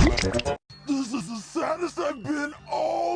This is the saddest I've been all